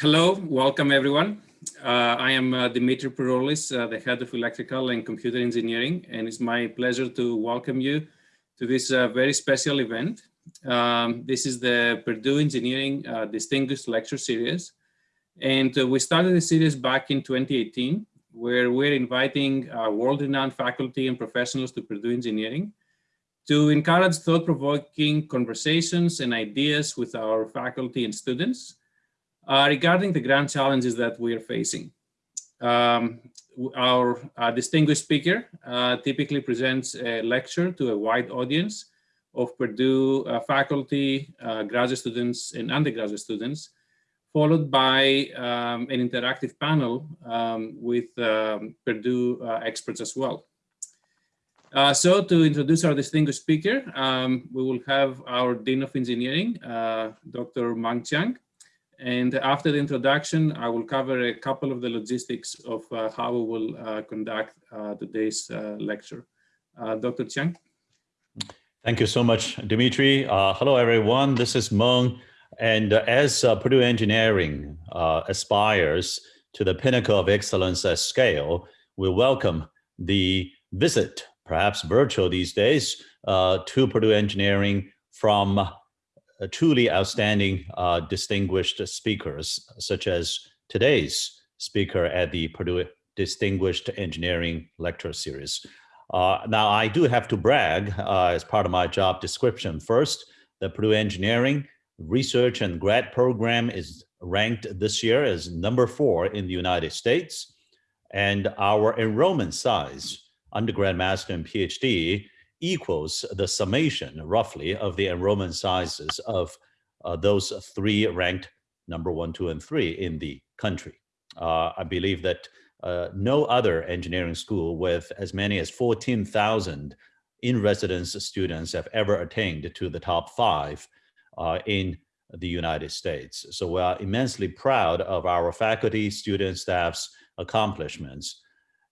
Hello, welcome everyone. Uh, I am uh, Dimitri Peroulis, uh, the head of electrical and computer engineering, and it's my pleasure to welcome you to this uh, very special event. Um, this is the Purdue Engineering uh, Distinguished Lecture Series. And uh, we started the series back in 2018, where we're inviting world-renowned faculty and professionals to Purdue Engineering to encourage thought-provoking conversations and ideas with our faculty and students regarding the grand challenges that we are facing, um, our uh, distinguished speaker uh, typically presents a lecture to a wide audience of Purdue uh, faculty, uh, graduate students, and undergraduate students, followed by um, an interactive panel um, with um, Purdue uh, experts as well. so to introduce our distinguished speaker, um, we will have our Dean of Engineering, Dr. Mung Chiang, and after the introduction, I will cover a couple of the logistics of uh, how we will uh, conduct uh, today's uh, lecture. Uh, Dr. Chiang. Thank you so much, Dimitri. Uh, hello, everyone. This is Mung. And as Purdue Engineering aspires to the pinnacle of excellence at scale, we welcome the visit, perhaps virtual these days, to Purdue Engineering from truly outstanding uh, distinguished speakers, such as today's speaker at the Purdue Distinguished Engineering Lecture Series. Uh, now, I do have to brag uh, as part of my job description. First, the Purdue Engineering Research and Grad Program is ranked this year as number four in the United States. And our enrollment size, undergrad, master, and PhD, equals the summation roughly of the enrollment sizes of uh, those three ranked number one, two, and three in the country. Uh, I believe that uh, no other engineering school with as many as 14,000 in-residence students have ever attained to the top five uh, in the United States. So we are immensely proud of our faculty, students, staff's accomplishments.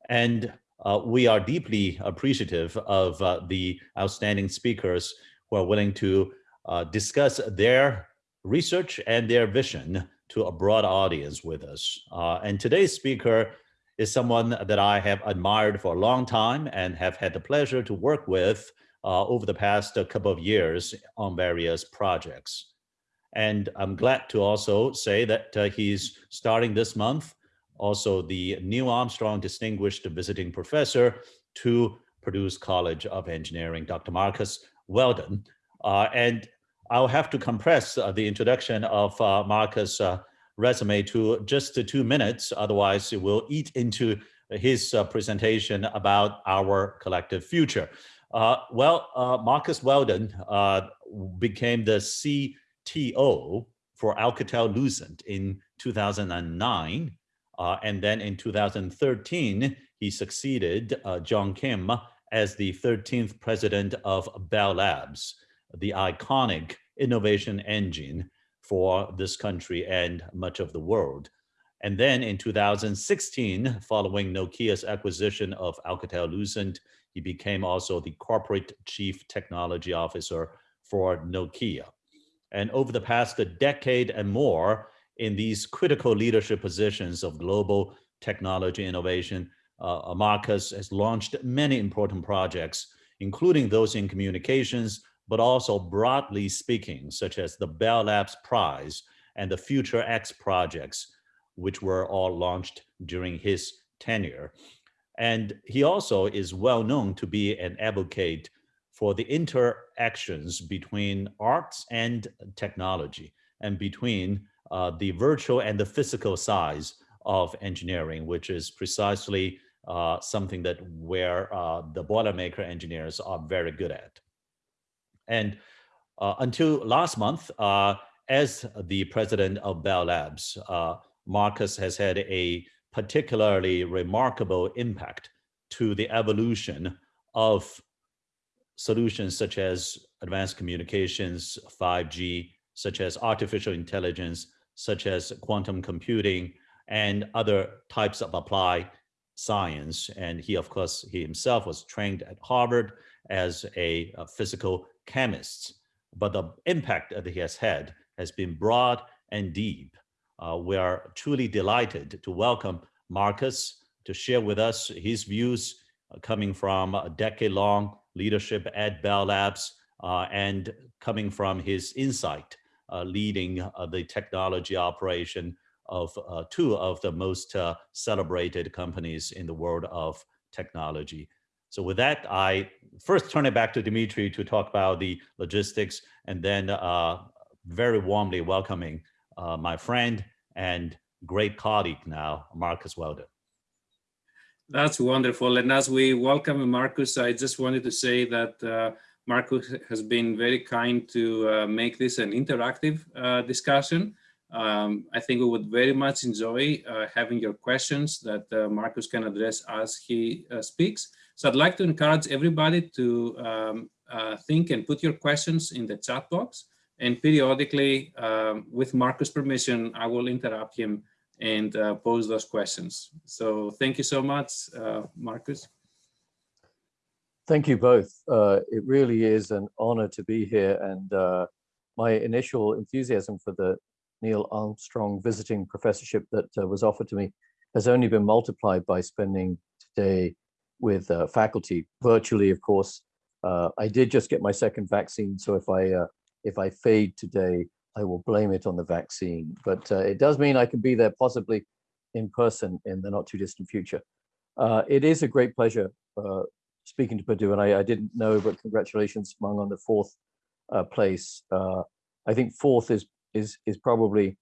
And uh, we are deeply appreciative of uh, the outstanding speakers who are willing to uh, discuss their research and their vision to a broad audience with us. Uh, and today's speaker is someone that I have admired for a long time and have had the pleasure to work with uh, over the past couple of years on various projects. And I'm glad to also say that uh, he's starting this month also the Neil Armstrong Distinguished Visiting Professor to Purdue's College of Engineering, Dr. Marcus Weldon. Uh, and I'll have to compress uh, the introduction of uh, Marcus' uh, resume to just two minutes, otherwise it will eat into his uh, presentation about our collective future. Uh, well, Marcus Weldon became the CTO for Alcatel-Lucent in 2009 uh, and then in 2013, he succeeded uh, Jeong Kim as the 13th president of Bell Labs, the iconic innovation engine for this country and much of the world. And then in 2016, following Nokia's acquisition of Alcatel-Lucent, he became also the corporate chief technology officer for Nokia. And over the past decade and more, in these critical leadership positions of global technology innovation, uh, Marcus has launched many important projects, including those in communications, but also broadly speaking, such as the Bell Labs Prize and the Future X projects, which were all launched during his tenure. And he also is well known to be an advocate for the interactions between arts and technology and between uh, the virtual and the physical size of engineering, which is precisely uh, something that where uh, the Boilermaker engineers are very good at. And uh, until last month, uh, as the president of Bell Labs, uh, Marcus has had a particularly remarkable impact to the evolution of solutions such as advanced communications, 5G, such as artificial intelligence, such as quantum computing and other types of applied science. And he, of course, he himself was trained at Harvard as a, a physical chemist. But the impact that he has had has been broad and deep. Uh, we are truly delighted to welcome Marcus to share with us his views uh, coming from a decade-long leadership at Bell Labs uh, and coming from his insight leading uh, the technology operation of uh, two of the most celebrated companies in the world of technology. So with that, I first turn it back to Dimitri to talk about the logistics and then very warmly welcoming my friend and great colleague now, Marcus Weldon. That's wonderful. And as we welcome Marcus, I just wanted to say that uh, Marcus has been very kind to uh, make this an interactive uh, discussion. Um, I think we would very much enjoy uh, having your questions that uh, Marcus can address as he uh, speaks. So I'd like to encourage everybody to um, think and put your questions in the chat box. And periodically, um, with Marcus' permission, I will interrupt him and uh, pose those questions. So thank you so much, uh, Marcus. Thank you both. Uh, it really is an honor to be here. And uh, my initial enthusiasm for the Neil Armstrong visiting professorship that uh, was offered to me has only been multiplied by spending today with uh, faculty virtually, of course. I did just get my second vaccine. So if I if I fade today, I will blame it on the vaccine. But uh, it does mean I can be there possibly in person in the not too distant future. Uh, it is a great pleasure uh, speaking to Purdue, and I, I, didn't know, but congratulations, Mung, on the fourth uh, place. Uh, I think fourth is is is probably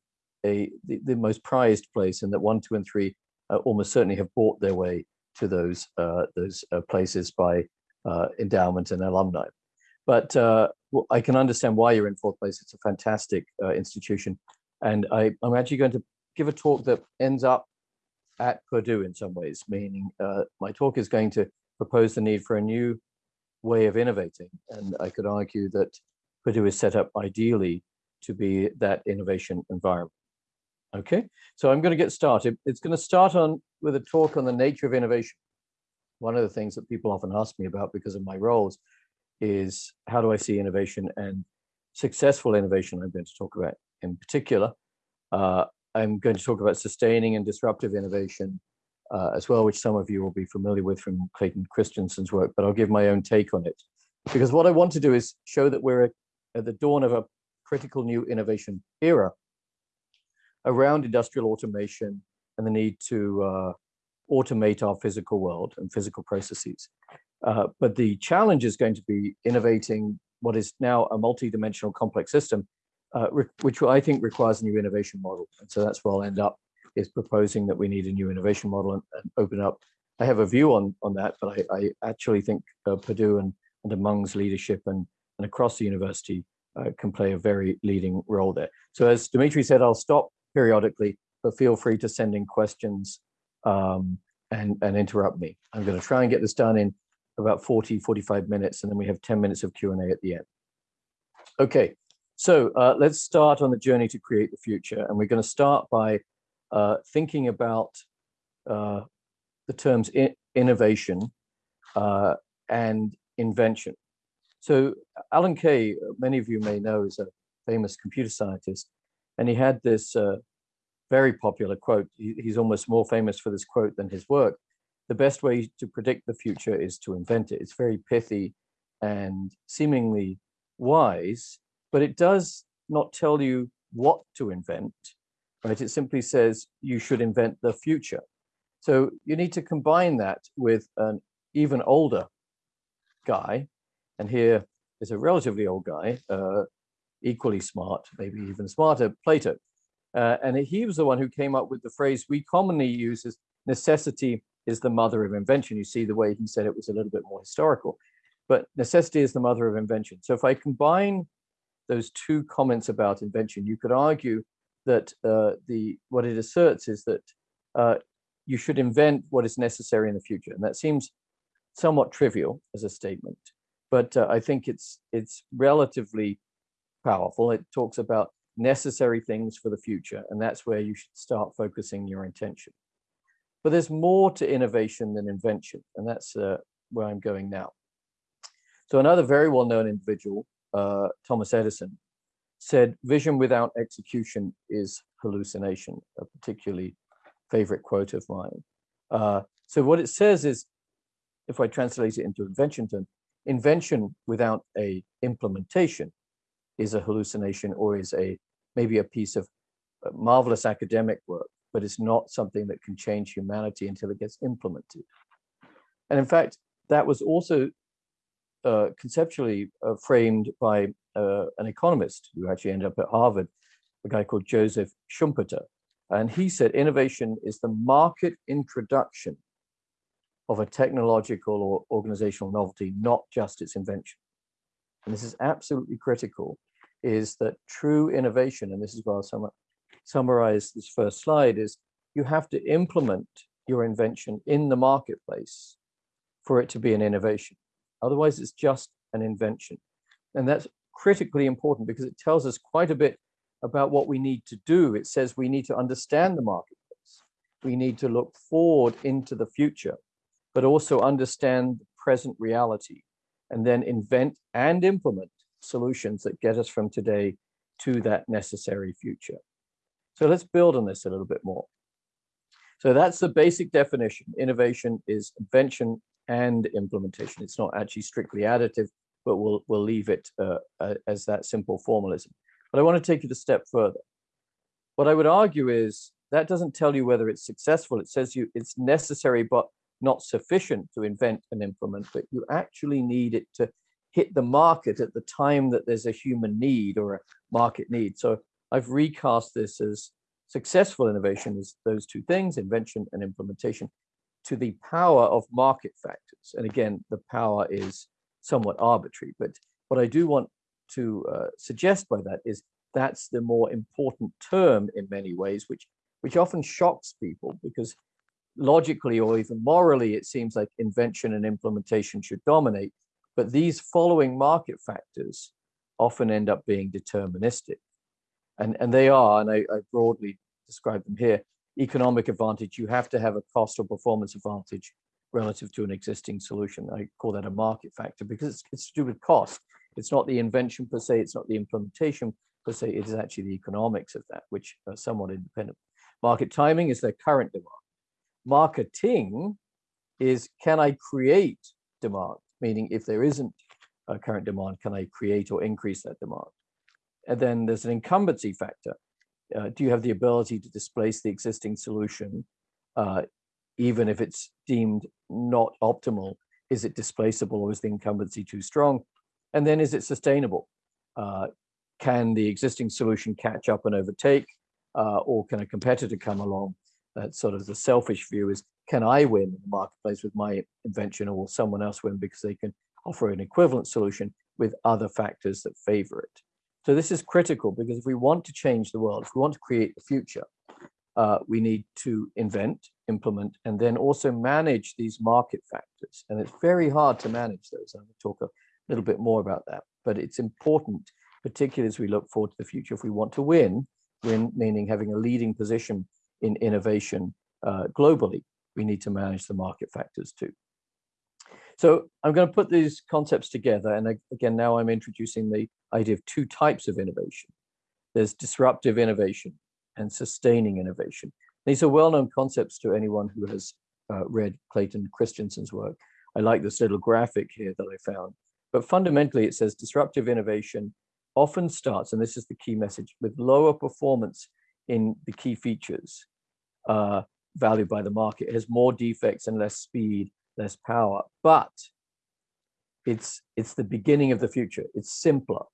a the, the, most prized place, and that one, two, and three uh, almost certainly have bought their way to those those places by endowment and alumni. But I can understand why you're in fourth place. It's a fantastic uh, institution. And I, am actually going to give a talk that ends up at Purdue in some ways, meaning uh, my talk is going to propose the need for a new way of innovating. And I could argue that Purdue is set up ideally to be that innovation environment. Okay, so I'm going to get started. It's going to start on with a talk on the nature of innovation. One of the things that people often ask me about because of my roles is how do I see innovation and successful innovation I'm going to talk about in particular. Uh, I'm going to talk about sustaining and disruptive innovation uh, as well, which some of you will be familiar with from Clayton Christensen's work, but I'll give my own take on it. Because what I want to do is show that we're at the dawn of a critical new innovation era around industrial automation and the need to uh, automate our physical world and physical processes. Uh, but the challenge is going to be innovating what is now a multi-dimensional complex system, uh, which I think requires a new innovation model. And so that's where I'll end up is proposing that we need a new innovation model and, and open up. I have a view on, on that, but I, I actually think uh, Purdue and under Mung's leadership and, and across the university uh, can play a very leading role there. So as Dimitri said, I'll stop periodically, but feel free to send in questions um, and, and interrupt me. I'm going to try and get this done in about 40, 45 minutes, and then we have 10 minutes of Q&A at the end. Okay, so uh, let's start on the journey to create the future. And we're going to start by uh, thinking about uh, the terms innovation uh, and invention. So Alan Kay, many of you may know, is a famous computer scientist, and he had this uh, very popular quote. He, he's almost more famous for this quote than his work the best way to predict the future is to invent it. It's very pithy and seemingly wise, but it does not tell you what to invent, right? It simply says you should invent the future. So you need to combine that with an even older guy, and here is a relatively old guy, uh, equally smart, maybe even smarter, Plato. Uh, and he was the one who came up with the phrase we commonly use as necessity is the mother of invention. You see the way he said it was a little bit more historical, but necessity is the mother of invention. So if I combine those two comments about invention, you could argue that uh, the what it asserts is that uh, you should invent what is necessary in the future. And that seems somewhat trivial as a statement, but uh, I think it's it's relatively powerful. It talks about necessary things for the future, and that's where you should start focusing your intention. But there's more to innovation than invention, and that's uh, where I'm going now. So another very well-known individual, uh, Thomas Edison, said vision without execution is hallucination, a particularly favorite quote of mine. Uh, so what it says is, if I translate it into invention term, invention without a implementation is a hallucination or is a maybe a piece of uh, marvelous academic work, but it's not something that can change humanity until it gets implemented. And in fact, that was also uh, conceptually uh, framed by uh, an economist who actually ended up at Harvard, a guy called Joseph Schumpeter. And he said innovation is the market introduction of a technological or organizational novelty, not just its invention. And this is absolutely critical, is that true innovation, and this is where I'll sum summarize this first slide, is you have to implement your invention in the marketplace for it to be an innovation. Otherwise, it's just an invention. And that's critically important because it tells us quite a bit about what we need to do. It says we need to understand the marketplace. We need to look forward into the future, but also understand the present reality and then invent and implement solutions that get us from today to that necessary future. So let's build on this a little bit more. So that's the basic definition. Innovation is invention and implementation. It's not actually strictly additive, but we'll, we'll leave it uh, as that simple formalism. But I want to take it a step further. What I would argue is that doesn't tell you whether it's successful. It says you it's necessary, but not sufficient to invent and implement, but you actually need it to hit the market at the time that there's a human need or a market need. So I've recast this as successful innovation is those two things, invention and implementation, to the power of market factors. And again, the power is somewhat arbitrary, but what I do want to uh, suggest by that is that's the more important term in many ways, which which often shocks people because logically or even morally, it seems like invention and implementation should dominate. But these following market factors often end up being deterministic. And, and they are, and I, I broadly describe them here, economic advantage, you have to have a cost or performance advantage relative to an existing solution. I call that a market factor because it's, it's to do with cost. It's not the invention per se, it's not the implementation per se, it is actually the economics of that, which are somewhat independent. Market timing is their current demand. Marketing is can I create demand? Meaning if there isn't a current demand, can I create or increase that demand? And then there's an incumbency factor. Uh, do you have the ability to displace the existing solution, uh, even if it's deemed not optimal? Is it displaceable or is the incumbency too strong? And then is it sustainable? Uh, can the existing solution catch up and overtake, uh, or can a competitor come along? That's sort of the selfish view is, can I win in the marketplace with my invention or will someone else win because they can offer an equivalent solution with other factors that favor it? So this is critical because if we want to change the world, if we want to create the future, uh, we need to invent, implement, and then also manage these market factors. And it's very hard to manage those. I'm going to talk a little bit more about that, but it's important, particularly as we look forward to the future, if we want to win, win meaning having a leading position in innovation uh, globally, we need to manage the market factors too. So I'm going to put these concepts together. And again, now I'm introducing the idea of two types of innovation. There's disruptive innovation and sustaining innovation. These are well-known concepts to anyone who has uh, read Clayton Christensen's work. I like this little graphic here that I found. But fundamentally, it says disruptive innovation often starts, and this is the key message, with lower performance in the key features uh, valued by the market. It has more defects and less speed, less power, but it's it's the beginning of the future. It's simpler,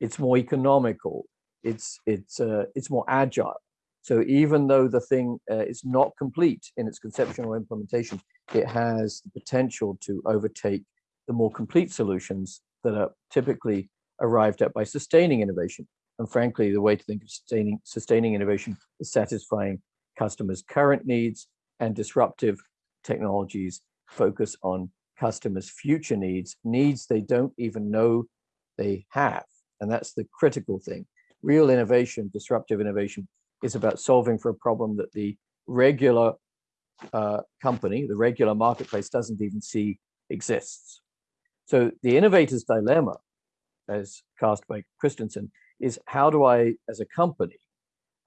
it's more economical, it's it's uh, it's more agile. So even though the thing uh, is not complete in its conceptual implementation, it has the potential to overtake the more complete solutions that are typically arrived at by sustaining innovation. And frankly, the way to think of sustaining, sustaining innovation is satisfying customers' current needs and disruptive technologies focus on customers' future needs, needs they don't even know they have. And that's the critical thing. Real innovation, disruptive innovation, is about solving for a problem that the regular uh, company, the regular marketplace doesn't even see exists. So the innovator's dilemma, as cast by Christensen, is how do I, as a company,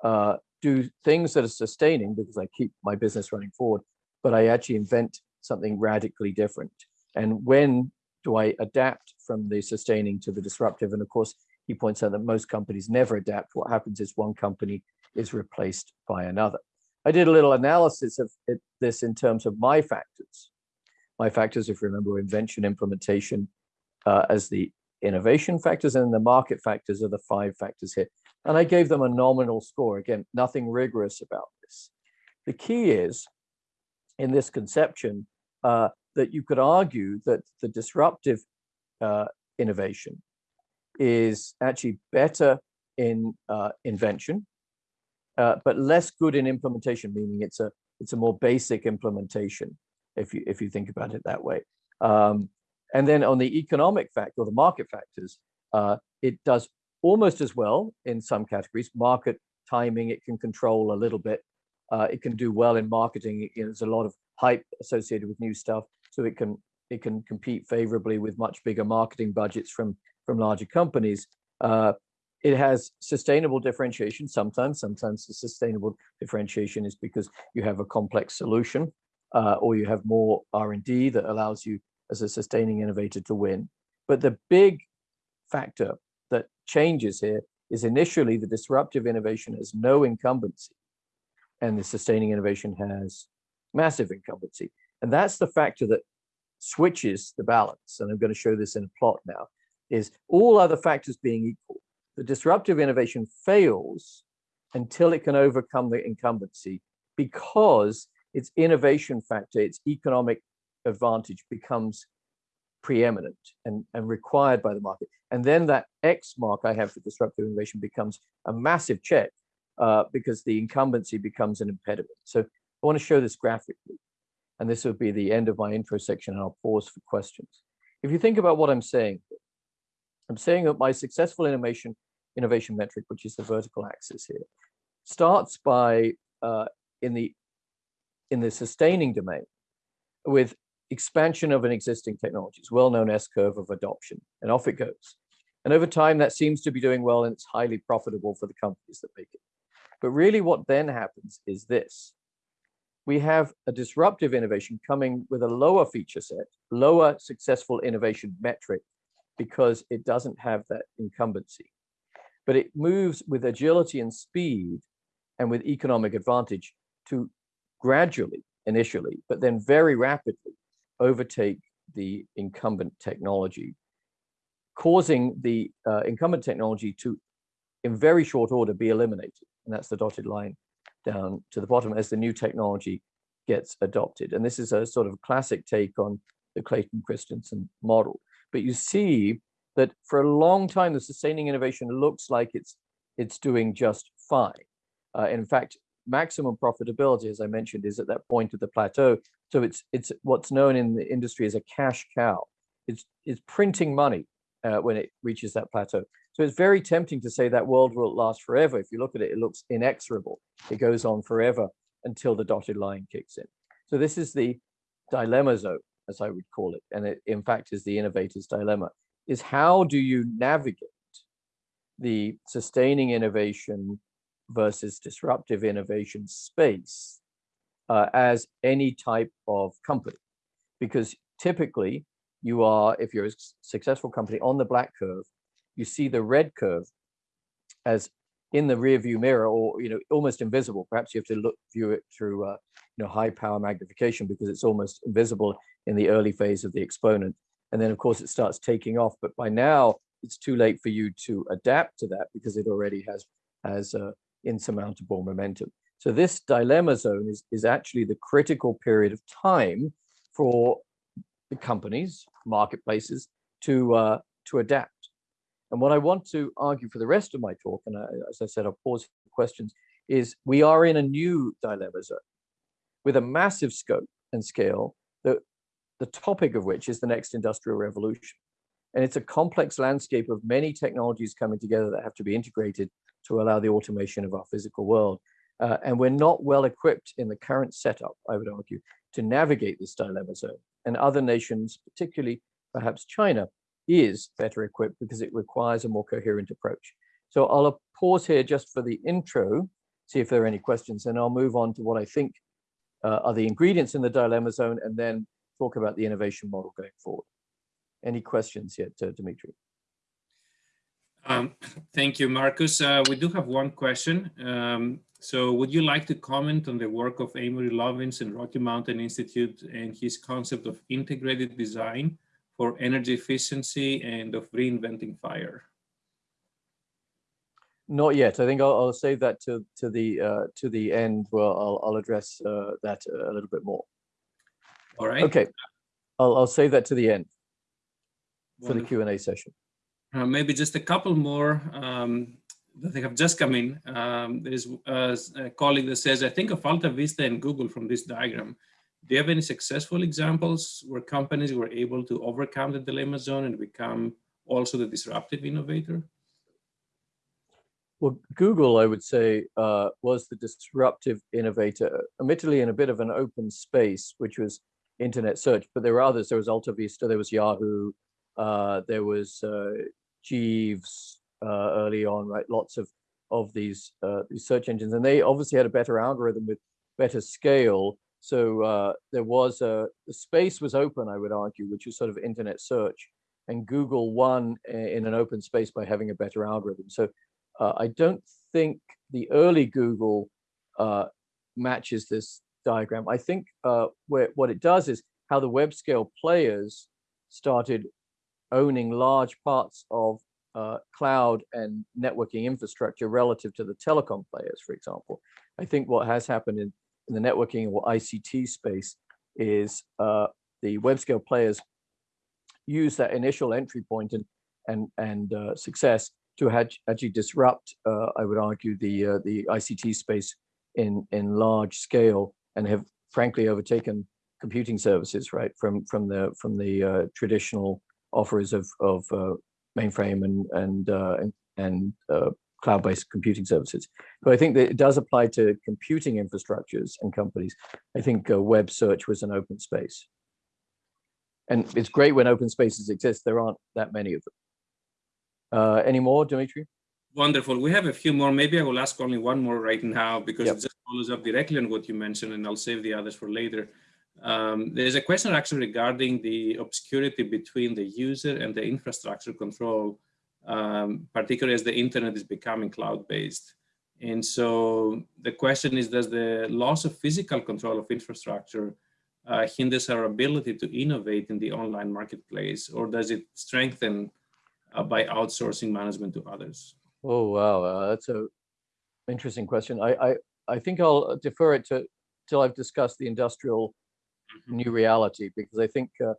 uh, do things that are sustaining because I keep my business running forward, but I actually invent something radically different. And when do I adapt from the sustaining to the disruptive? And of course, he points out that most companies never adapt. What happens is one company is replaced by another. I did a little analysis of it, this in terms of my factors. My factors, if you remember, invention, implementation uh, as the innovation factors and the market factors are the five factors here. And I gave them a nominal score. Again, nothing rigorous about this. The key is in this conception uh, that you could argue that the disruptive uh, innovation is actually better in uh, invention, uh, but less good in implementation, meaning it's a it's a more basic implementation, if you if you think about it that way. Um, and then on the economic factor or the market factors, uh, it does almost as well in some categories. Market timing, it can control a little bit. Uh, it can do well in marketing. There's a lot of hype associated with new stuff, so it can it can compete favorably with much bigger marketing budgets from from larger companies. Uh, it has sustainable differentiation sometimes. Sometimes the sustainable differentiation is because you have a complex solution uh, or you have more R&D that allows you as a sustaining innovator to win. But the big factor that changes here is initially the disruptive innovation has no incumbency and the sustaining innovation has massive incumbency. And that's the factor that switches the balance. And I'm going to show this in a plot now is all other factors being equal, the disruptive innovation fails until it can overcome the incumbency because its innovation factor, its economic advantage becomes preeminent and, and required by the market. And then that X mark I have for disruptive innovation becomes a massive check uh, because the incumbency becomes an impediment. So I want to show this graphically. And this will be the end of my intro section and I'll pause for questions. If you think about what I'm saying, I'm saying that my successful innovation innovation metric, which is the vertical axis here, starts by uh, in the in the sustaining domain with expansion of an existing technology. It's well-known S-curve of adoption, and off it goes. And over time, that seems to be doing well, and it's highly profitable for the companies that make it. But really what then happens is this. We have a disruptive innovation coming with a lower feature set, lower successful innovation metric, because it doesn't have that incumbency. But it moves with agility and speed and with economic advantage to gradually, initially, but then very rapidly overtake the incumbent technology, causing the uh, incumbent technology to, in very short order, be eliminated. And that's the dotted line down to the bottom as the new technology gets adopted. And this is a sort of classic take on the Clayton Christensen model. But you see that for a long time, the sustaining innovation looks like it's it's doing just fine. Uh, in fact, maximum profitability, as I mentioned, is at that point of the plateau. So it's it's what's known in the industry as a cash cow. It's it's printing money uh, when it reaches that plateau. So it's very tempting to say that world will last forever. If you look at it, it looks inexorable. It goes on forever until the dotted line kicks in. So this is the dilemma zone as I would call it, and it in fact is the innovator's dilemma, is how do you navigate the sustaining innovation versus disruptive innovation space uh, as any type of company? Because typically you are, if you're a successful company on the black curve, you see the red curve as in the rear view mirror or you know almost invisible perhaps you have to look view it through uh, you know high power magnification because it's almost invisible in the early phase of the exponent. And then of course it starts taking off, but by now it's too late for you to adapt to that because it already has, has uh, insurmountable momentum. So this dilemma zone is, is actually the critical period of time for the companies, marketplaces to, uh, to adapt. And what I want to argue for the rest of my talk, and I, as I said, I'll pause for questions, is we are in a new dilemma zone with a massive scope and scale that the topic of which is the next industrial revolution. And it's a complex landscape of many technologies coming together that have to be integrated to allow the automation of our physical world. Uh, and we're not well equipped in the current setup, I would argue, to navigate this dilemma zone. And other nations, particularly perhaps China, is better equipped because it requires a more coherent approach. So I'll pause here just for the intro see if there are any questions, and I'll move on to what I think uh, are the ingredients in the dilemma zone, and then talk about the innovation model going forward. Any questions yet, uh, Dimitri? Um, thank you, Marcus. Uh, we do have one question. Um, so would you like to comment on the work of Amory Lovins and Rocky Mountain Institute and his concept of integrated design for energy efficiency and of reinventing fire? Not yet. I think I'll, I'll save that to to the uh, to the end. Where I'll I'll address uh, that a little bit more. All right. Okay, I'll I'll save that to the end for the Q and A session. Uh, maybe just a couple more um, that they have just come in. Um, there's uh, a colleague that says, I think of Alta Vista and Google from this diagram. Do you have any successful examples where companies were able to overcome the dilemma zone and become also the disruptive innovator? Well, Google, I would say, uh, was the disruptive innovator, admittedly in a bit of an open space, which was internet search, but there were others. There was Alta Vista, there was Yahoo, uh, there was uh, Jeeves uh, early on, right? Lots of of these uh, these search engines, and they obviously had a better algorithm with better scale. So uh, there was a the space was open, I would argue, which was sort of internet search, and Google won in an open space by having a better algorithm. So uh, I don't think the early Google uh, matches this diagram. I think uh, where what it does is how the web scale players started owning large parts of uh, cloud and networking infrastructure relative to the telecom players, for example. I think what has happened in, in the networking or ICT space is uh, the web scale players use that initial entry point and and and uh, success to actually disrupt, uh, I would argue, the uh, the ICT space in in large scale and have frankly overtaken computing services, right, from from the from the uh, traditional offers of of uh, mainframe and and and, and cloud-based computing services. But I think that it does apply to computing infrastructures and companies. I think web search was an open space. And it's great when open spaces exist. There aren't that many of them. Uh, any more, Dimitri? Wonderful. We have a few more. Maybe I will ask only one more right now because Yep. it just follows up directly on what you mentioned, and I'll save the others for later. Um, there's a question actually regarding the obscurity between the user and the infrastructure control, um, particularly as the internet is becoming cloud-based. And so the question is, does the loss of physical control of infrastructure uh, hinders our ability to innovate in the online marketplace, or does it strengthen uh, by outsourcing management to others? Oh, wow. Uh, that's a interesting question. I, I, I think I'll defer it to till I've discussed the industrial Mhm. new reality because I think uh,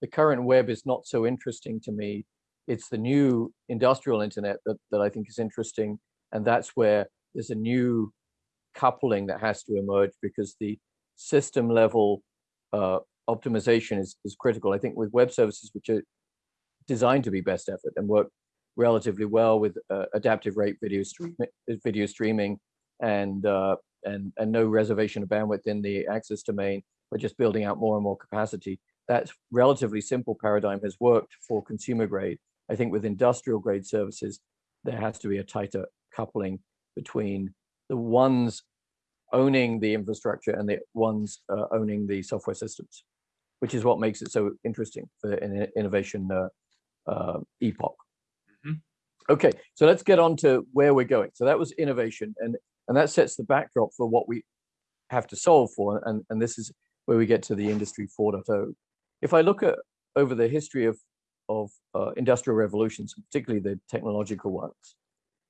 the current web is not so interesting to me. It's the new industrial internet that, that I think is interesting. And that's where there's a new coupling that has to emerge because the system level uh, optimization is, is critical. I think with web services, which are designed to be best effort and work relatively well with uh, adaptive rate video streaming, video streaming, and uh, and and no reservation of bandwidth in the access domain, but just building out more and more capacity. That relatively simple paradigm has worked for consumer grade. I think with industrial grade services, there has to be a tighter coupling between the ones owning the infrastructure and the ones uh, owning the software systems, which is what makes it so interesting for an innovation uh, uh, epoch. Mhm. Okay, so let's get on to where we're going. So that was innovation, and and that sets the backdrop for what we have to solve for, and and this is where we get to the industry 4.0. If I look at over the history of of uh, industrial revolutions, particularly the technological ones,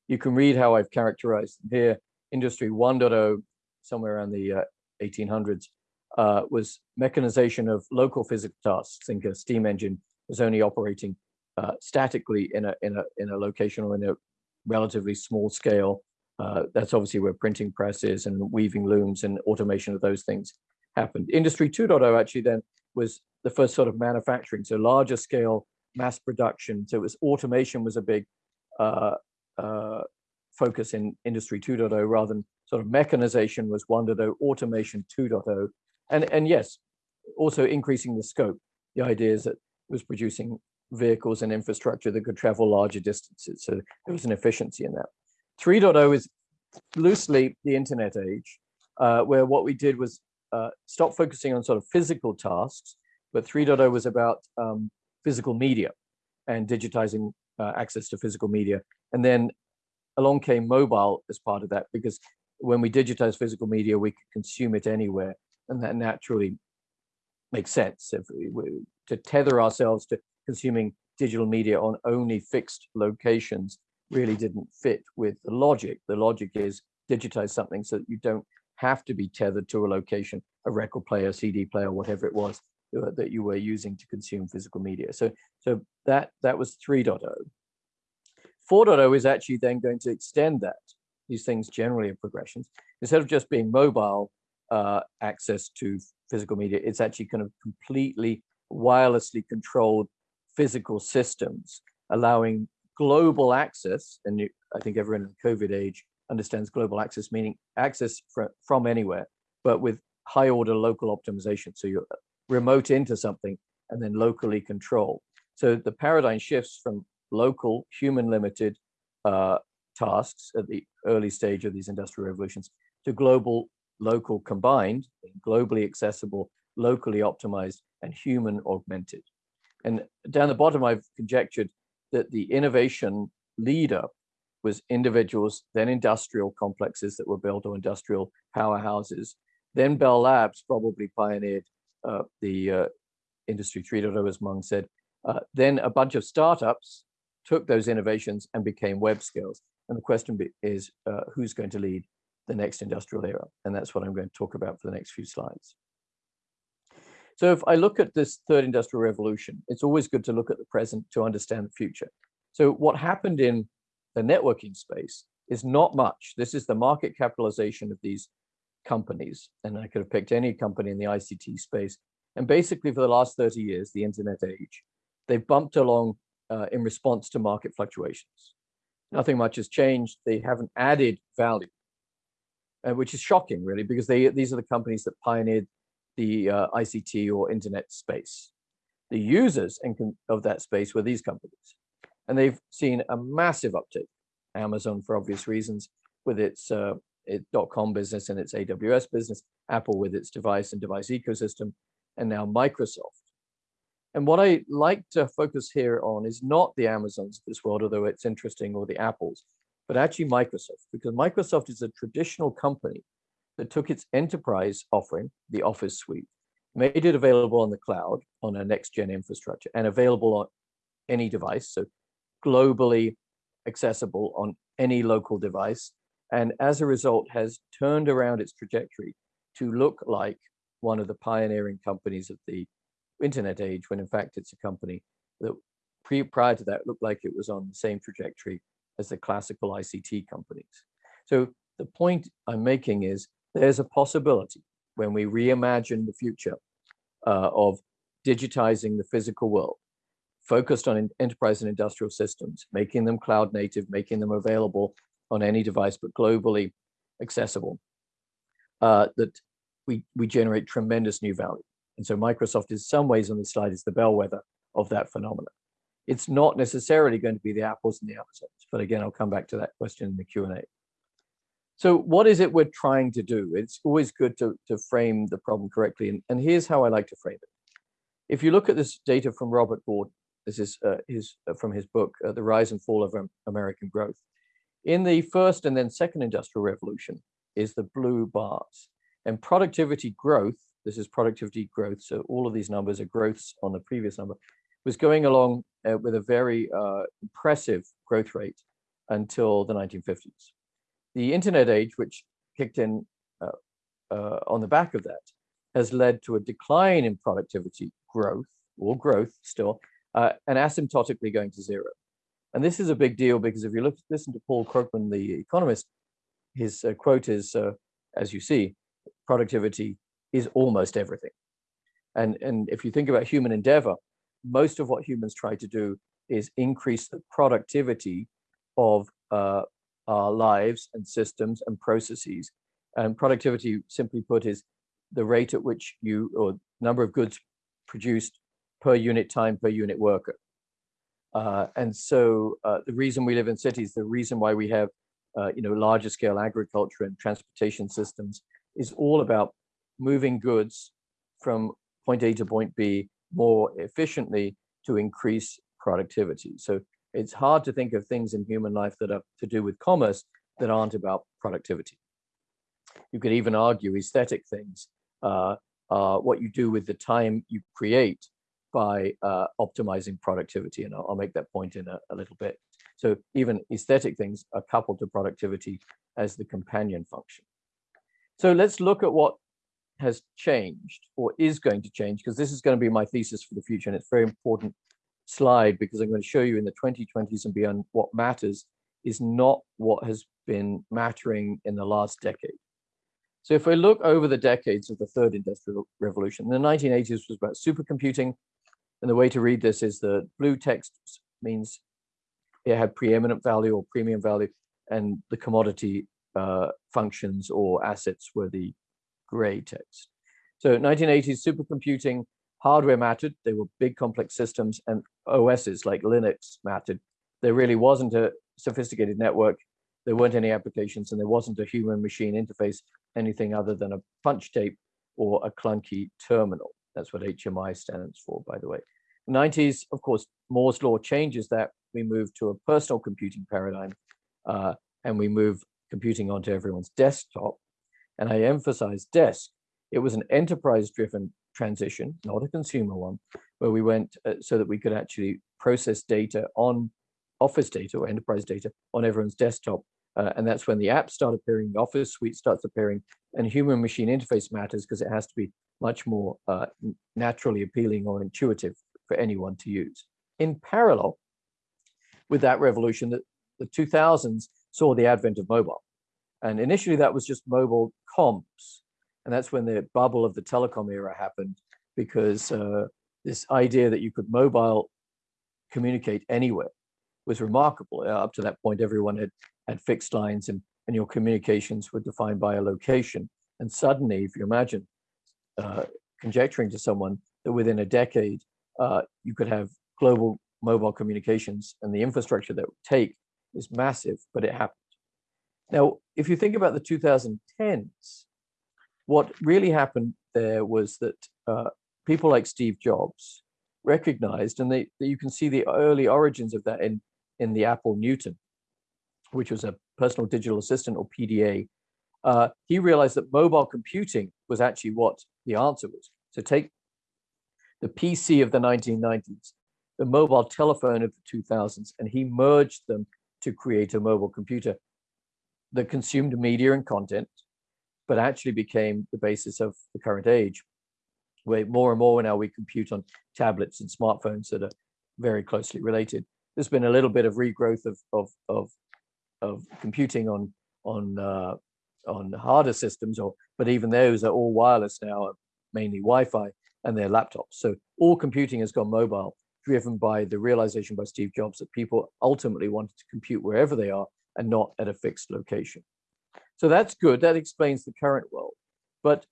you can read how I've characterized here. Industry 1.0, somewhere around the uh, 1800s, uh, was mechanization of local physical tasks. Think a steam engine was only operating uh, statically in a in a in a location or in a relatively small scale. Uh, that's obviously where printing presses and weaving looms and automation of those things happened. Industry 2.0 actually then was the first sort of manufacturing, so larger scale mass production. So it was automation was a big uh, uh, focus in industry 2.0 rather than sort of mechanization was 1.0, automation 2.0. And, and yes, also increasing the scope. The idea is that was producing vehicles and infrastructure that could travel larger distances. So there was an efficiency in that. 3.0 is loosely the internet age, uh, where what we did was uh, stop focusing on sort of physical tasks, but 3.0 was about um, physical media and digitizing uh, access to physical media. And then along came mobile as part of that, because when we digitize physical media, we could consume it anywhere. And that naturally makes sense if we, to tether ourselves to consuming digital media on only fixed locations really didn't fit with the logic. The logic is digitize something so that you don't have to be tethered to a location, a record player, CD player, whatever it was that you were using to consume physical media. So, so that, that was 3.0. 4.0 is actually then going to extend that. These things generally are progressions. Instead of just being mobile uh, access to physical media, it's actually kind of completely wirelessly controlled physical systems, allowing global access, and you, I think everyone in the COVID age understands global access, meaning access fr from anywhere, but with high order local optimization. So you're remote into something and then locally control. So the paradigm shifts from local human limited uh, tasks at the early stage of these industrial revolutions to global, local combined, globally accessible, locally optimized and human augmented. And down the bottom, I've conjectured that the innovation leader was individuals, then industrial complexes that were built or industrial powerhouses. Then Bell Labs probably pioneered uh, the uh, Industry 3.0, as Mung said. Uh, then a bunch of startups took those innovations and became web skills. And the question is, uh, who's going to lead the next industrial era? And that's what I'm going to talk about for the next few slides. So if I look at this third industrial revolution, it's always good to look at the present to understand the future. So what happened in the networking space is not much. This is the market capitalization of these companies. And I could have picked any company in the ICT space. And basically for the last 30 years, the internet age, they've bumped along uh, in response to market fluctuations. Nothing much has changed. They haven't added value, uh, which is shocking really, because they these are the companies that pioneered the uh, ICT or internet space. The users of that space were these companies. And they've seen a massive uptick. Amazon, for obvious reasons, with its, uh, its dot .com business and its AWS business, Apple with its device and device ecosystem, and now Microsoft. And what I like to focus here on is not the Amazons of this world, although it's interesting, or the Apples, but actually Microsoft, because Microsoft is a traditional company that took its enterprise offering, the Office suite, made it available on the cloud on a next gen infrastructure and available on any device. So globally accessible on any local device. And as a result has turned around its trajectory to look like one of the pioneering companies of the internet age, when in fact it's a company that pre prior to that looked like it was on the same trajectory as the classical ICT companies. So the point I'm making is there's a possibility when we reimagine the future uh, of digitizing the physical world, focused on enterprise and industrial systems, making them cloud native, making them available on any device, but globally accessible, uh, that we, we generate tremendous new value. And so Microsoft in some ways on the slide is the bellwether of that phenomenon. It's not necessarily going to be the Apples and the Amazons, but again, I'll come back to that question in the Q&A. So what is it we're trying to do? It's always good to, to frame the problem correctly. And, and here's how I like to frame it. If you look at this data from Robert Gordon, this is uh, his, uh, from his book, uh, The Rise and Fall of American Growth. In the first and then second industrial revolution is the blue bars. And productivity growth, this is productivity growth, so all of these numbers are growths on the previous number, was going along uh, with a very uh, impressive growth rate until the 1950s the internet age, which kicked in uh, uh, on the back of that, has led to a decline in productivity growth or growth still, uh, and asymptotically going to zero. And this is a big deal because if you look, listen to Paul Krugman, the economist, his uh, quote is, uh, as you see, productivity is almost everything. And, and if you think about human endeavor, most of what humans try to do is increase the productivity of uh, our lives and systems and processes. And productivity, simply put, is the rate at which you, or number of goods produced per unit time per unit worker. Uh, and so uh, the reason we live in cities, the reason why we have uh, you know, larger scale agriculture and transportation systems is all about moving goods from point A to point B more efficiently to increase productivity. So it's hard to think of things in human life that are to do with commerce that aren't about productivity. You could even argue aesthetic things, uh, uh, what you do with the time you create by uh, optimizing productivity. And I'll, I'll, make that point in a, a little bit. So even aesthetic things are coupled to productivity as the companion function. So let's look at what has changed or is going to change, because this is going to be my thesis for the future. And it's a very important slide because I'm going to show you in the 2020s and beyond what matters is not what has been mattering in the last decade. So if we look over the decades of the third industrial revolution, the 1980s was about supercomputing. And the way to read this is that blue text means it had preeminent value or premium value, and the commodity uh, functions or assets were the gray text. So 1980s supercomputing hardware mattered. They were big complex systems and OSs like Linux mattered. There really wasn't a sophisticated network. There weren't any applications and there wasn't a human machine interface, anything other than a punch tape or a clunky terminal. That's what HMI stands for, by the way. 90s, of course, Moore's law changes that. We move to a personal computing paradigm uh, and we move computing onto everyone's desktop. And I emphasize desk. It was an enterprise driven transition, not a consumer one, where we went uh, so that we could actually process data on office data or enterprise data on everyone's desktop. Uh, and that's when the apps start appearing, the office suite starts appearing, and human machine interface matters because it has to be much more uh, naturally appealing or intuitive for anyone to use. In parallel with that revolution, the, the 2000s saw the advent of mobile. And initially that was just mobile comps. And that's when the bubble of the telecom era happened because uh, this idea that you could mobile communicate anywhere was remarkable. Uh, up to that point, everyone had, had fixed lines and, and your communications were defined by a location. And suddenly, if you imagine uh, conjecturing to someone that within a decade, uh, you could have global mobile communications and the infrastructure that would take is massive, but it happened. Now, if you think about the 2010s, what really happened there was that uh, people like Steve Jobs recognized, and they, you can see the early origins of that in, in the Apple Newton, which was a personal digital assistant or PDA. Uh, he realized that mobile computing was actually what the answer was. So take the PC of the 1990s, the mobile telephone of the 2000s, and he merged them to create a mobile computer that consumed media and content, but actually became the basis of the current age, where more and more now we compute on tablets and smartphones that are very closely related. There's been a little bit of regrowth of of of, of computing on on uh, on harder systems, or but even those are all wireless now, mainly Wi-Fi, and their laptops. So all computing has gone mobile, driven by the realization by Steve Jobs that people ultimately wanted to compute wherever they are and not at a fixed location. So that's good. That explains the current world. But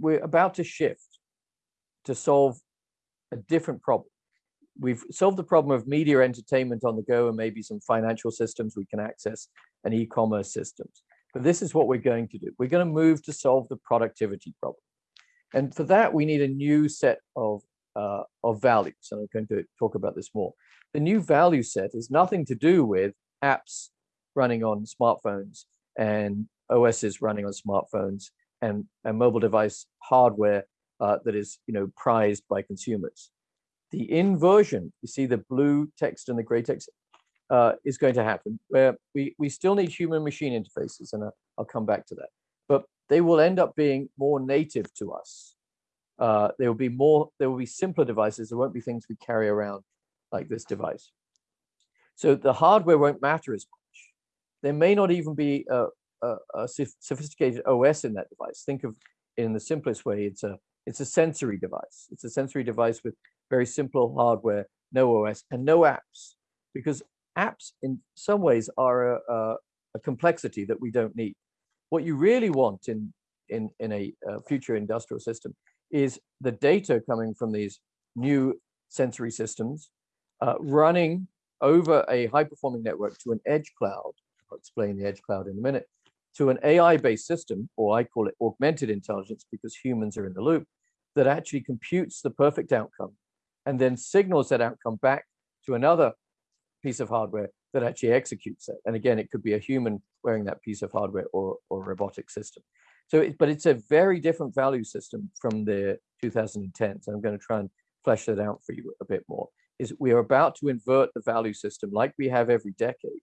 we're about to shift to solve a different problem. We've solved the problem of media entertainment on the go and maybe some financial systems we can access and e-commerce systems. But this is what we're going to do. We're going to move to solve the productivity problem. And for that, we need a new set of, uh, of values. And I'm going to talk about this more. The new value set is nothing to do with apps running on smartphones and OSs running on smartphones and, and mobile device hardware uh, that is you know prized by consumers. The inversion, you see the blue text and the gray text, uh, is going to happen where we, we still need human machine interfaces and I'll, I'll come back to that. But they will end up being more native to us. Uh, there will be more, there will be simpler devices. There won't be things we carry around like this device. So the hardware won't matter as much. there may not even be a, a, a sophisticated OS in that device. Think of in the simplest way, it's a it's a sensory device. It's a sensory device with very simple hardware, no OS, and no apps, because apps in some ways are a, a, a complexity that we don't need. What you really want in in in a, future industrial system is the data coming from these new sensory systems uh, running over a high performing network to an edge cloud. I'll explain the edge cloud in a minute, to an AI-based system, or I call it augmented intelligence because humans are in the loop, that actually computes the perfect outcome and then signals that outcome back to another piece of hardware that actually executes it. And again, it could be a human wearing that piece of hardware or, or a robotic system. So, it, but it's a very different value system from the 2010s. I'm going to try and flesh that out for you a bit more. Is we are about to invert the value system like we have every decade.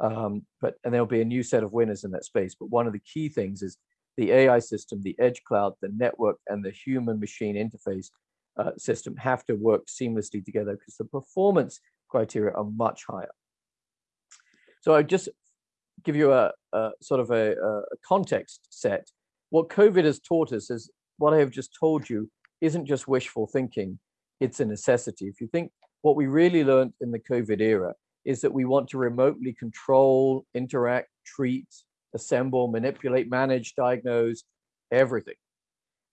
Um, but and there'll be a new set of winners in that space. But one of the key things is the AI system, the edge cloud, the network, and the human machine interface uh, system have to work seamlessly together because the performance criteria are much higher. So I just give you a, a sort of a, a, context set. What COVID has taught us is what I have just told you isn't just wishful thinking, it's a necessity. If you think what we really learned in the COVID era is that we want to remotely control, interact, treat, assemble, manipulate, manage, diagnose, everything.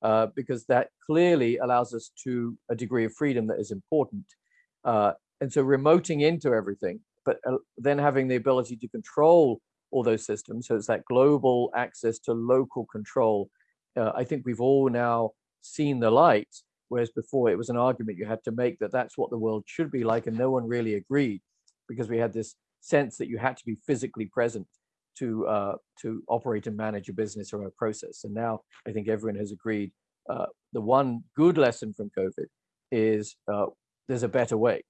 Uh, because that clearly allows us to a degree of freedom that is important. Uh, and so remoting into everything, but uh, then having the ability to control all those systems. So it's that global access to local control. Uh, I think we've all now seen the light, whereas before it was an argument you had to make that that's what the world should be like, and no one really agreed because we had this sense that you had to be physically present to uh, to operate and manage a business or a process. And now I think everyone has agreed. Uh, the one good lesson from COVID is uh, there's a better way,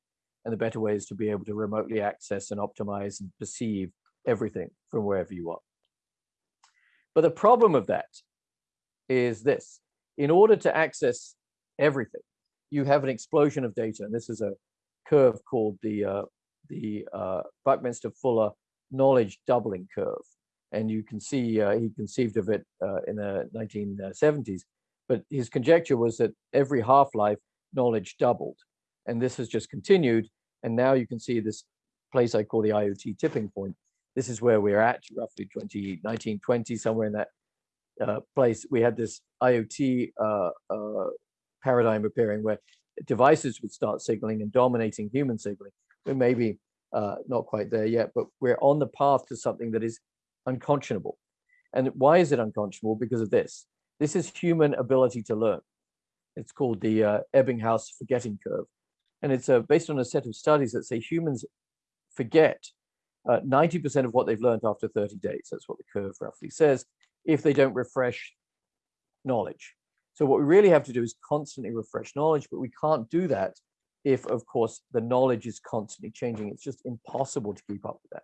and the better way is to be able to remotely access and optimize and perceive everything from wherever you are. But the problem of that is this: in order to access everything, you have an explosion of data, and this is a curve called the uh, the uh, Buckminster Fuller knowledge doubling curve. And you can see uh, he conceived of it uh, in the 1970s. But his conjecture was that every half-life knowledge doubled. And this has just continued. And now you can see this place I call the IoT tipping point. This is where we're at, roughly 2019, 20, somewhere in that uh, place. We had this IoT uh, uh, paradigm appearing where devices would start signaling and dominating human signaling. We maybe uh, not quite there yet, but we're on the path to something that is unconscionable. And why is it unconscionable? Because of this. This is human ability to learn. It's called the uh, Ebbinghaus forgetting curve. And it's uh, based on a set of studies that say humans forget 90% uh, of what they've learned after 30 days. That's what the curve roughly says, if they don't refresh knowledge. So what we really have to do is constantly refresh knowledge, but we can't do that if, of course, the knowledge is constantly changing. It's just impossible to keep up with that.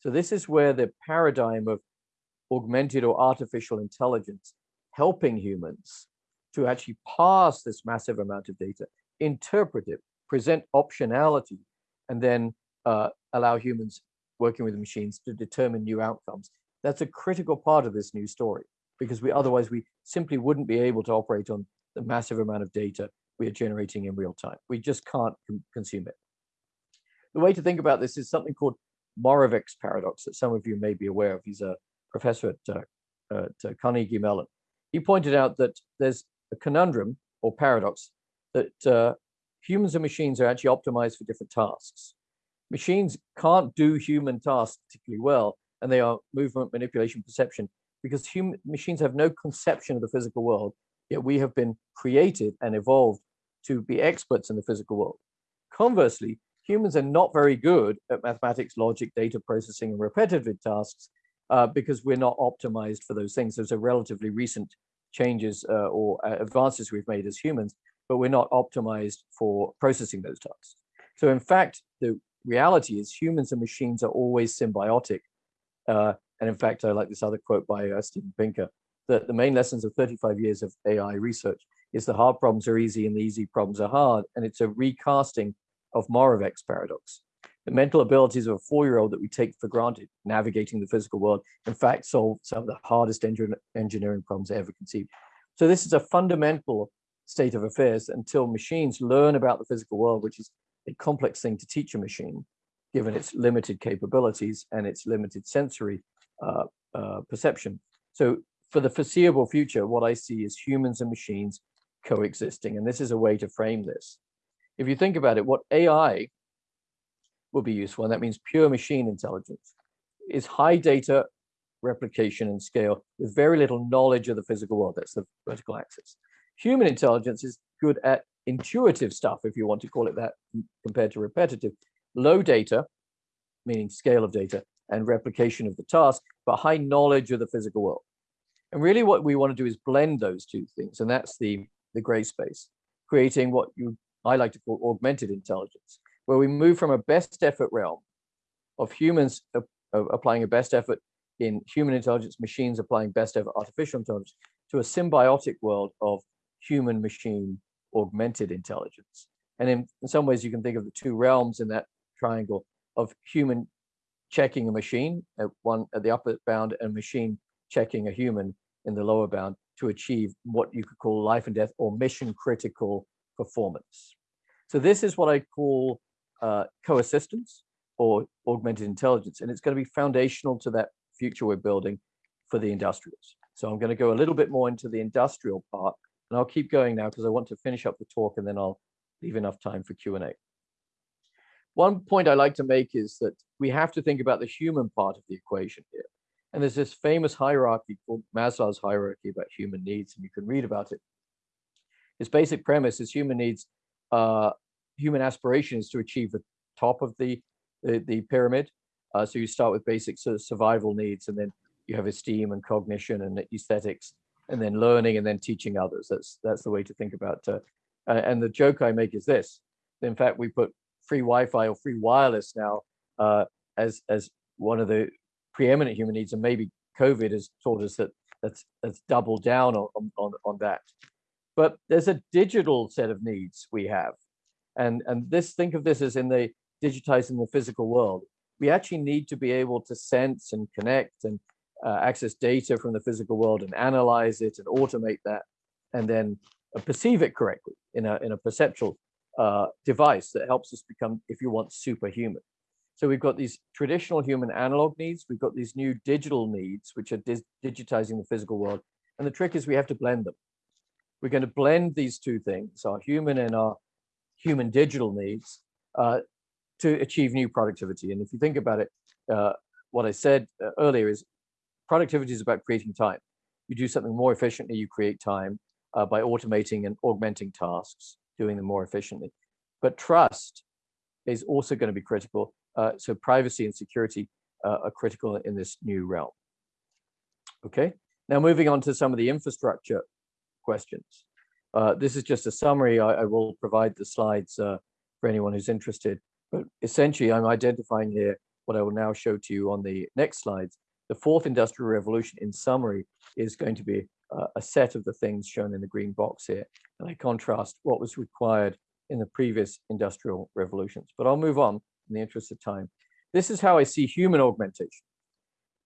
So this is where the paradigm of augmented or artificial intelligence helping humans to actually pass this massive amount of data, interpret it, present optionality, and then uh, allow humans working with the machines to determine new outcomes. That's a critical part of this new story because we otherwise we simply wouldn't be able to operate on the massive amount of data we are generating in real time. We just can't consume it. The way to think about this is something called Moravec's paradox that some of you may be aware of. He's a professor at, uh, at uh, Carnegie Mellon. He pointed out that there's a conundrum or paradox that uh, humans and machines are actually optimized for different tasks. Machines can't do human tasks particularly well, and they are movement, manipulation, perception, because human machines have no conception of the physical world, yet we have been created and evolved to be experts in the physical world. Conversely, humans are not very good at mathematics, logic, data processing, and repetitive tasks uh, because we're not optimized for those things. Those are relatively recent changes uh, or uh, advances we've made as humans, but we're not optimized for processing those tasks. So in fact, the reality is humans and machines are always symbiotic. Uh, and in fact, I like this other quote by uh, Steven Pinker, that the main lessons of 35 years of AI research is the hard problems are easy and the easy problems are hard. And it's a recasting of Moravec's paradox. The mental abilities of a four-year-old that we take for granted, navigating the physical world, in fact, solve some of the hardest engineering problems ever conceived. So this is a fundamental state of affairs until machines learn about the physical world, which is a complex thing to teach a machine, given its limited capabilities and its limited sensory uh, uh, perception. So for the foreseeable future, what I see is humans and machines coexisting. And this is a way to frame this. If you think about it, what AI will be useful, and that means pure machine intelligence, is high data replication and scale with very little knowledge of the physical world. That's the vertical axis. Human intelligence is good at intuitive stuff, if you want to call it that, compared to repetitive. Low data, meaning scale of data, and replication of the task, but high knowledge of the physical world. And really what we want to do is blend those two things. And that's the, the gray space, creating what you I like to call augmented intelligence, where we move from a best effort realm of humans uh, applying a best effort in human intelligence, machines applying best effort artificial intelligence, to a symbiotic world of human machine augmented intelligence. And in, in some ways, you can think of the two realms in that triangle of human checking a machine at one at the upper bound and machine checking a human in the lower bound to achieve what you could call life and death or mission critical performance. So this is what I call uh, co-assistance or augmented intelligence, and it's going to be foundational to that future we're building for the industrials. So I'm going to go a little bit more into the industrial part, and I'll keep going now because I want to finish up the talk and then I'll leave enough time for Q&A. One point I like to make is that we have to think about the human part of the equation here. And there's this famous hierarchy called Maslow's hierarchy about human needs, and you can read about it. Its basic premise is human needs, uh, human aspiration is to achieve the top of the, the, the pyramid. Uh, so you start with basic sort of survival needs, and then you have esteem and cognition and aesthetics, and then learning, and then teaching others. That's that's the way to think about. Uh, and the joke I make is this: in fact, we put free Wi-Fi or free wireless now uh, as as one of the preeminent human needs, and maybe COVID has taught us that that's that's doubled down on on on that. But there's a digital set of needs we have, and and this think of this as in the digitizing the physical world. We actually need to be able to sense and connect and uh, access data from the physical world and analyze it and automate that, and then uh, perceive it correctly in a in a perceptual uh, device that helps us become, if you want, superhuman. So we've got these traditional human analog needs, we've got these new digital needs, which are digitizing the physical world. And the trick is we have to blend them. We're going to blend these two things, our human and our human digital needs, uh, to achieve new productivity. And if you think about it, uh, what I said uh, earlier is productivity is about creating time. You do something more efficiently, you create time uh, by automating and augmenting tasks doing them more efficiently. But trust is also going to be critical. Uh, so privacy and security uh, are critical in this new realm. Okay, now moving on to some of the infrastructure questions. Uh, this is just a summary. I, I will provide the slides uh, for anyone who's interested. But essentially, I'm identifying here what I will now show to you on the next slides. The fourth industrial revolution, in summary, is going to be uh, a set of the things shown in the green box here. And I contrast what was required in the previous industrial revolutions. But I'll move on in the interest of time. This is how I see human augmentation.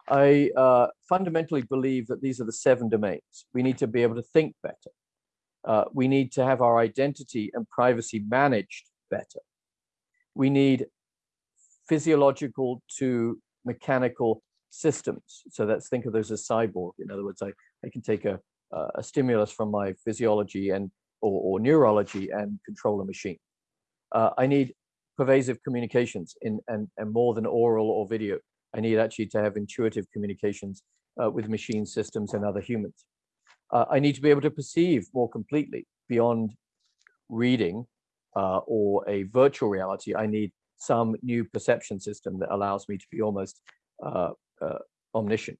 I uh, fundamentally believe that these are the seven domains. We need to be able to think better. Uh, we need to have our identity and privacy managed better. We need physiological to mechanical systems. So let's think of those as cyborg. In other words, I, I can take a, a stimulus from my physiology and or, or neurology and control a machine. Uh, I need pervasive communications in and, and more than oral or video. I need actually to have intuitive communications uh, with machine systems and other humans. Uh, I need to be able to perceive more completely beyond reading uh, or a virtual reality. I need some new perception system that allows me to be almost uh, uh, omniscient.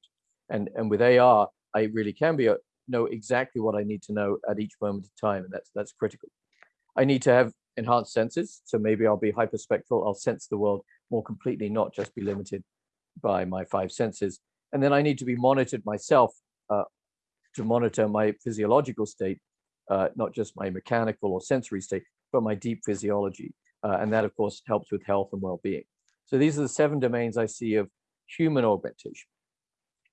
And, and with AR, I really can be a, know exactly what I need to know at each moment of time, and that's that's critical. I need to have enhanced senses, so maybe I'll be hyperspectral. I'll sense the world more completely, not just be limited by my five senses. And then I need to be monitored myself uh, to monitor my physiological state, uh, not just my mechanical or sensory state, but my deep physiology. Uh, and that, of course, helps with health and well-being. So these are the seven domains I see of human augmentation.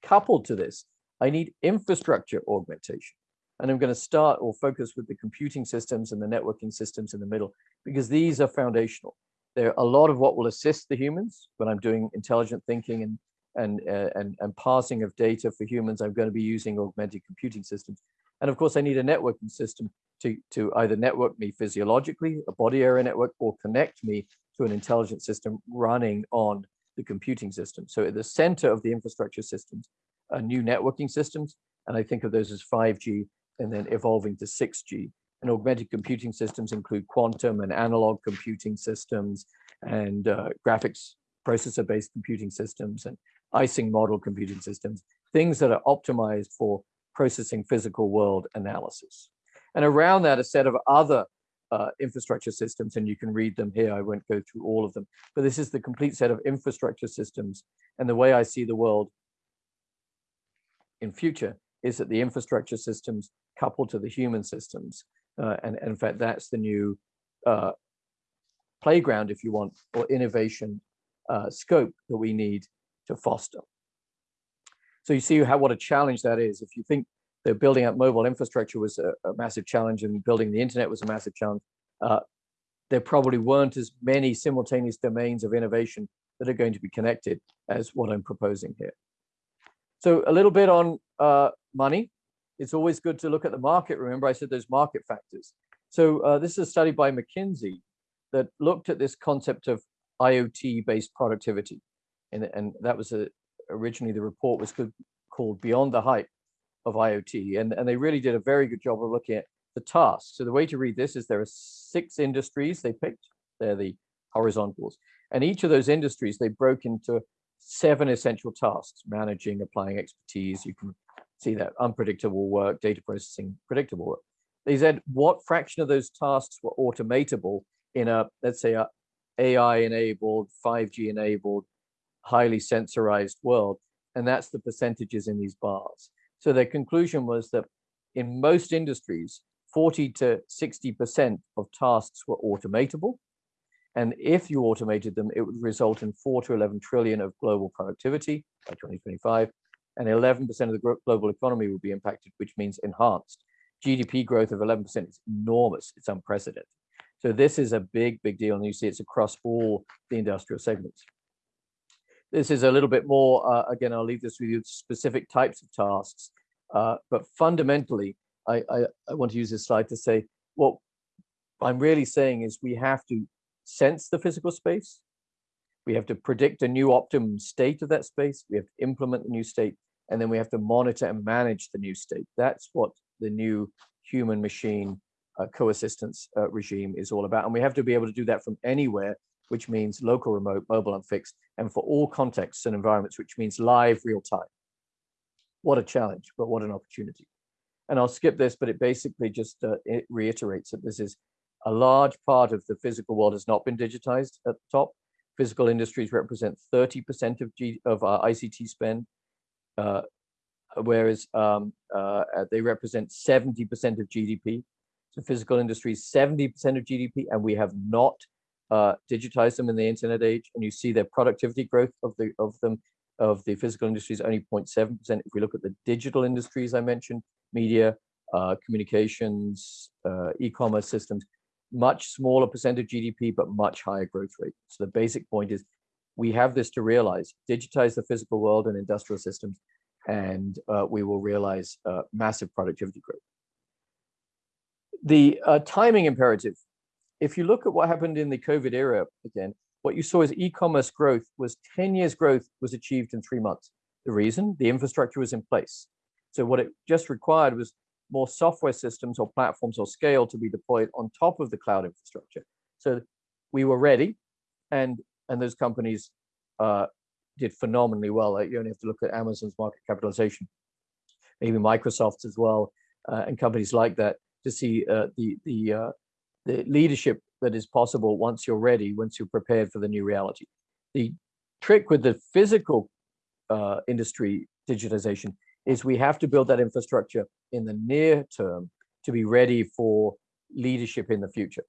Coupled to this, I need infrastructure augmentation. And I'm going to start or focus with the computing systems and the networking systems in the middle, because these are foundational. They're a lot of what will assist the humans when I'm doing intelligent thinking and and, uh, and, and passing of data for humans, I'm going to be using augmented computing systems. And of course, I need a networking system to, to either network me physiologically, a body area network, or connect me to an intelligent system running on the computing system. So at the center of the infrastructure systems are new networking systems, and I think of those as 5G and then evolving to 6G. And augmented computing systems include quantum and analog computing systems and uh, graphics processor-based computing systems and Ising model computing systems, things that are optimized for processing physical world analysis. And around that, a set of other uh, infrastructure systems, and you can read them here. I won't go through all of them, but this is the complete set of infrastructure systems. And the way I see the world in future is that the infrastructure systems coupled to the human systems. Uh, and, and, in fact, that's the new uh, playground, if you want, or innovation uh, scope that we need to foster. So you see how what a challenge that is. If you think that building up mobile infrastructure was a, a massive challenge and building the internet was a massive challenge, uh, there probably weren't as many simultaneous domains of innovation that are going to be connected as what I'm proposing here. So a little bit on uh, money. It's always good to look at the market. Remember, I said those market factors. So uh, this is a study by McKinsey that looked at this concept of IoT-based productivity. And, and that was a, originally the report was good, called Beyond the Hype of IoT. And, and they really did a very good job of looking at the tasks. So the way to read this is there are six industries they picked. They're the horizontals. And each of those industries, they broke into seven essential tasks, managing, applying expertise. You can see that unpredictable work, data processing, predictable work. They said what fraction of those tasks were automatable in a, let's say, a AI enabled, 5G enabled, highly sensorized world. And that's the percentages in these bars. So their conclusion was that in most industries, 40 to 60% of tasks were automatable. And if you automated them, it would result in four to 11 trillion of global productivity by 2025. And 11% of the global economy will be impacted, which means enhanced. GDP growth of 11% is enormous. It's unprecedented. So this is a big, big deal. And you see it's across all the industrial segments. This is a little bit more, uh, again, I'll leave this with you, specific types of tasks. Uh, but fundamentally, I, I, I want to use this slide to say what I'm really saying is we have to sense the physical space. We have to predict a new optimum state of that space. We have to implement the new state, and then we have to monitor and manage the new state. That's what the new human machine uh, coexistence uh, regime is all about. And we have to be able to do that from anywhere, which means local, remote, mobile, and fixed, and for all contexts and environments, which means live, real time. What a challenge, but what an opportunity. And I'll skip this, but it basically just uh, it reiterates that this is a large part of the physical world has not been digitized at the top. Physical industries represent 30% of, G, of our ICT spend, uh, whereas um, uh, they represent 70% of GDP. So physical industries, 70% of GDP, and we have not uh, digitized them in the internet age. And you see their productivity growth of the of them of the physical industries only 0.7%. If we look at the digital industries I mentioned, media, uh, communications, uh, e-commerce systems, much smaller percent of GDP, but much higher growth rate. So the basic point is we have this to realize, digitize the physical world and industrial systems, and uh, we will realize uh, massive productivity growth. The uh, timing imperative, if you look at what happened in the COVID era, again, what you saw is e-commerce growth was 10 years growth was achieved in three months. The reason, the infrastructure was in place. So what it just required was more software systems or platforms or scale to be deployed on top of the cloud infrastructure. So we were ready and and those companies uh, did phenomenally well. You only have to look at Amazon's market capitalization, maybe Microsoft's as well, uh, and companies like that to see uh, the the uh, the leadership that is possible once you're ready, once you're prepared for the new reality. The trick with the physical uh, industry digitization is we have to build that infrastructure in the near term to be ready for leadership in the future.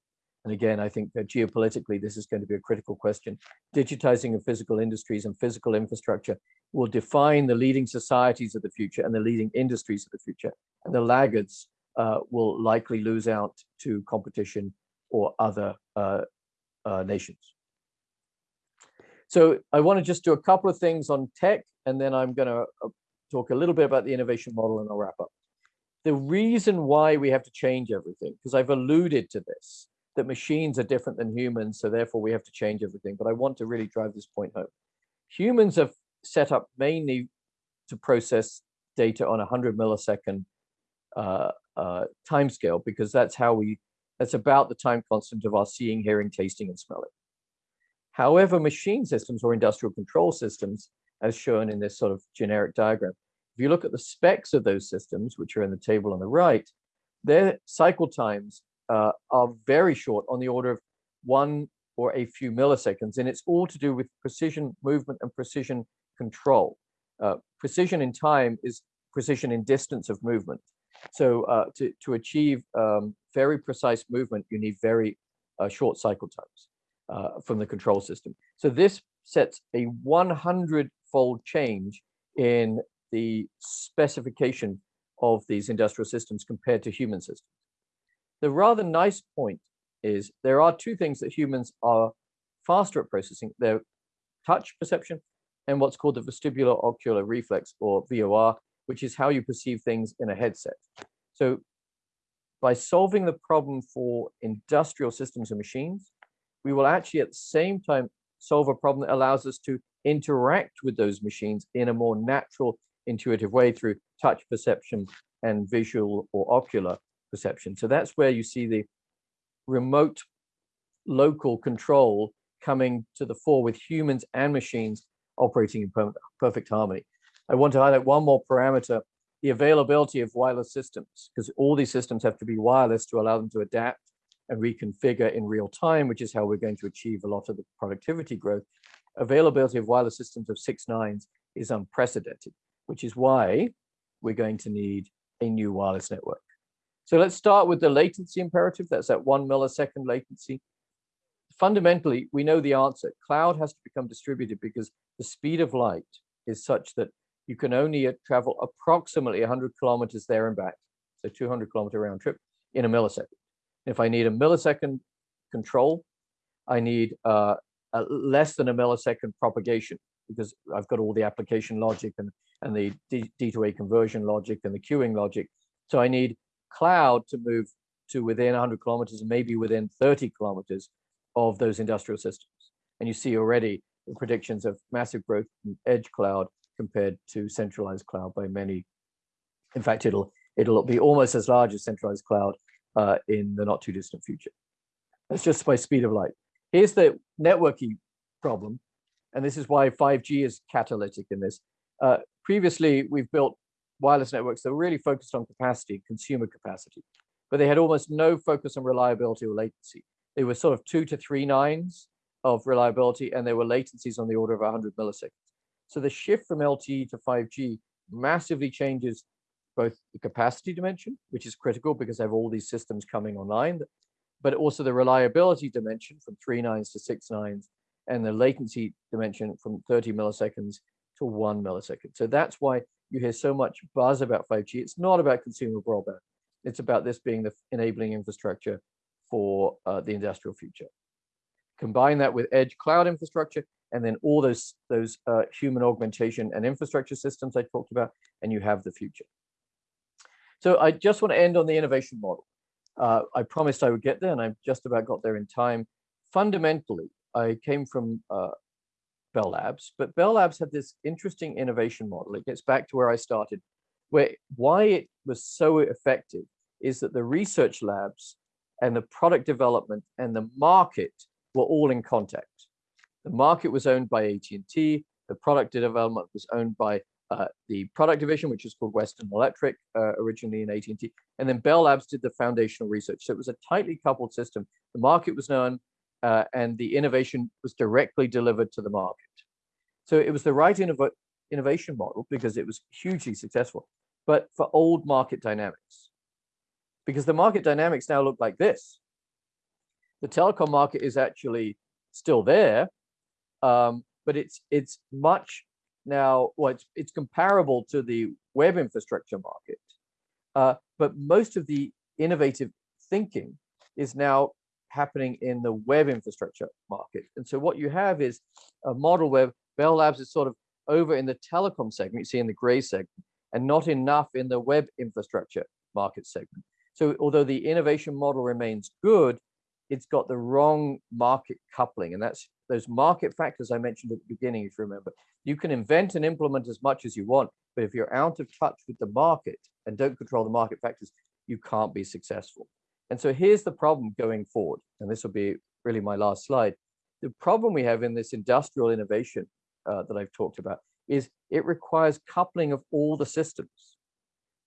And again, I think that geopolitically, this is going to be a critical question. Digitizing of physical industries and physical infrastructure will define the leading societies of the future and the leading industries of the future. And the laggards uh, will likely lose out to competition or other uh, uh, nations. So I want to just do a couple of things on tech, and then I'm going to uh, talk a little bit about the innovation model and I'll wrap up. The reason why we have to change everything, because I've alluded to this, that machines are different than humans, so therefore we have to change everything. But I want to really drive this point home. Humans have set up mainly to process data on a 100 millisecond uh, uh, timescale because that's how we, that's about the time constant of our seeing, hearing, tasting, and smelling. However, machine systems or industrial control systems, as shown in this sort of generic diagram, if you look at the specs of those systems, which are in the table on the right, their cycle times uh, are very short on the order of one or a few milliseconds. And it's all to do with precision movement and precision control. Uh, precision in time is precision in distance of movement. So uh, to, to achieve um, very precise movement, you need very uh, short cycle times uh, from the control system. So this sets a 100 fold change in the specification of these industrial systems compared to human systems. The rather nice point is there are two things that humans are faster at processing. Their touch perception and what's called the vestibular ocular reflex or VOR, which is how you perceive things in a headset. So by solving the problem for industrial systems and machines, we will actually at the same time solve a problem that allows us to interact with those machines in a more natural, intuitive way through touch perception and visual or ocular perception. So that's where you see the remote local control coming to the fore with humans and machines operating in perfect harmony. I want to highlight one more parameter, the availability of wireless systems, because all these systems have to be wireless to allow them to adapt and reconfigure in real time, which is how we're going to achieve a lot of the productivity growth. Availability of wireless systems of six nines is unprecedented, which is why we're going to need a new wireless network. So let's start with the latency imperative. That's at one millisecond latency. Fundamentally, we know the answer. Cloud has to become distributed because the speed of light is such that you can only uh, travel approximately 100 kilometers there and back, so 200 kilometer round trip in a millisecond. If I need a millisecond control, I need uh, less than a millisecond propagation because I've got all the application logic and, and the D, D to A conversion logic and the queuing logic. So I need cloud to move to within 100 kilometers, and maybe within 30 kilometers of those industrial systems. And you see already the predictions of massive growth in edge cloud compared to centralized cloud by many. In fact, it'll it'll be almost as large as centralized cloud uh, in the not too distant future. That's just by speed of light. Here's the networking problem, and this is why 5G is catalytic in this. Uh, previously, we've built wireless networks that were really focused on capacity, consumer capacity, but they had almost no focus on reliability or latency. They were sort of two to three nines of reliability, and there were latencies on the order of 100 milliseconds. So the shift from LTE to 5G massively changes both the capacity dimension, which is critical because they have all these systems coming online, but also the reliability dimension from three nines to six nines, and the latency dimension from 30 milliseconds to one millisecond. So that's why you hear so much buzz about 5G. It's not about consumer broadband. It's about this being the enabling infrastructure for uh, the industrial future. Combine that with edge cloud infrastructure, and then all those, those uh, human augmentation and infrastructure systems I talked about, and you have the future. So I just want to end on the innovation model. Uh, I promised I would get there, and I just about got there in time. Fundamentally, I came from uh, Bell Labs, but Bell Labs had this interesting innovation model. It gets back to where I started, where why it was so effective is that the research labs and the product development and the market were all in contact. The market was owned by AT&T, the product development was owned by uh, the product division, which is called Western Electric, uh, originally in AT&T, and then Bell Labs did the foundational research. So it was a tightly coupled system. The market was known, uh, and the innovation was directly delivered to the market. So it was the right innov innovation model because it was hugely successful, but for old market dynamics. Because the market dynamics now look like this. The telecom market is actually still there, um, but it's it's much now, well, it's, it's comparable to the web infrastructure market, uh, but most of the innovative thinking is now happening in the web infrastructure market. And so what you have is a model where Bell Labs is sort of over in the telecom segment, you see in the gray segment, and not enough in the web infrastructure market segment. So although the innovation model remains good, it's got the wrong market coupling. And that's those market factors I mentioned at the beginning, if you remember. You can invent and implement as much as you want, but if you're out of touch with the market and don't control the market factors, you can't be successful. And so here's the problem going forward. And this will be really my last slide. The problem we have in this industrial innovation uh, that I've talked about is it requires coupling of all the systems.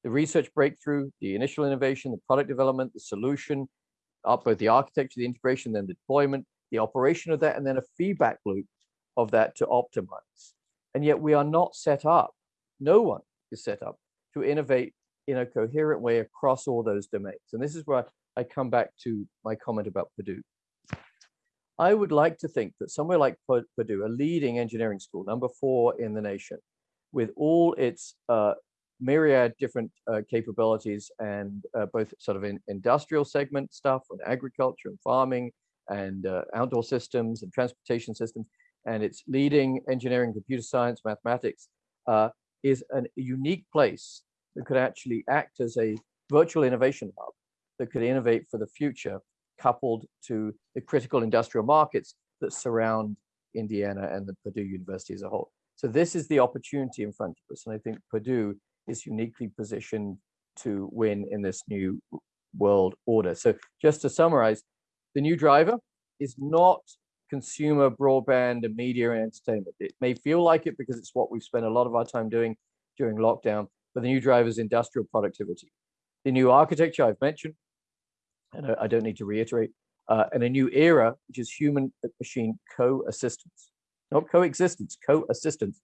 The research breakthrough, the initial innovation, the product development, the solution, up both the architecture, the integration, then the deployment, the operation of that, and then a feedback loop of that to optimize. And yet we are not set up, no one is set up to innovate in a coherent way across all those domains. And this is where I come back to my comment about Purdue. I would like to think that somewhere like Purdue, a leading engineering school, number four in the nation, with all its uh, myriad different uh, capabilities and uh, both sort of in industrial segment stuff and agriculture and farming and uh, outdoor systems and transportation systems and its leading engineering, computer science, mathematics uh, is a unique place that could actually act as a virtual innovation hub that could innovate for the future coupled to the critical industrial markets that surround Indiana and the Purdue University as a whole. So this is the opportunity in front of us. And I think Purdue is uniquely positioned to win in this new world order. So just to summarize, the new driver is not consumer broadband and media and entertainment. It may feel like it because it's what we've spent a lot of our time doing during lockdown, but the new driver is industrial productivity. The new architecture I've mentioned, and I don't need to reiterate, uh, and a new era, which is human machine co-assistance, not coexistence, co-assistance.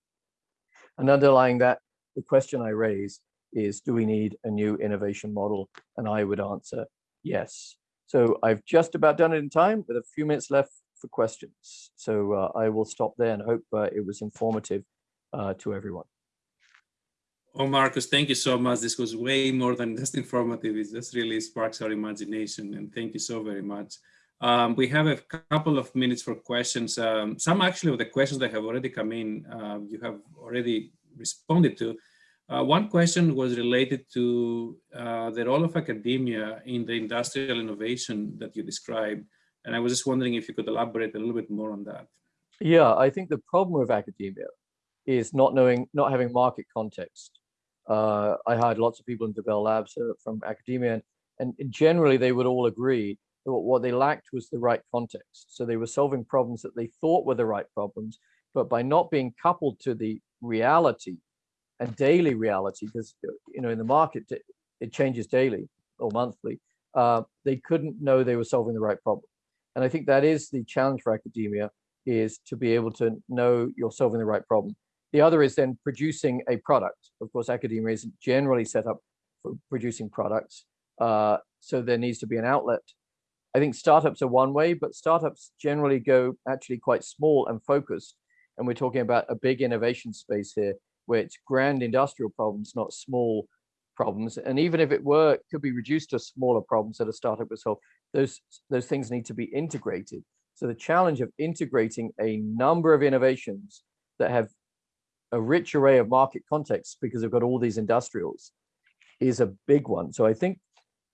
And underlying that the question I raise is, do we need a new innovation model? And I would answer yes. So I've just about done it in time with a few minutes left for questions. So uh, I will stop there and hope uh, it was informative uh, to everyone. Oh, Marcus, thank you so much. This was way more than just informative. It just really sparks our imagination. And thank you so very much. Um, we have a couple of minutes for questions. Um, some actually of the questions that have already come in, uh, you have already responded to. Uh, one question was related to uh, the role of academia in the industrial innovation that you described. And I was just wondering if you could elaborate a little bit more on that. Yeah, I think the problem with academia is not knowing, not having market context. Uh, I hired lots of people into Bell Labs uh, from academia, and, and generally they would all agree that what they lacked was the right context. So they were solving problems that they thought were the right problems, but by not being coupled to the reality and daily reality, because you know in the market it changes daily or monthly, uh, they couldn't know they were solving the right problem. And I think that is the challenge for academia is to be able to know you're solving the right problem. The other is then producing a product. Of course, academia isn't generally set up for producing products. Uh, so there needs to be an outlet. I think startups are one way, but startups generally go actually quite small and focused and we're talking about a big innovation space here, where it's grand industrial problems, not small problems. And even if it were, it could be reduced to smaller problems that a startup would solve. Those, those things need to be integrated. So the challenge of integrating a number of innovations that have a rich array of market contexts because they've got all these industrials is a big one. So I think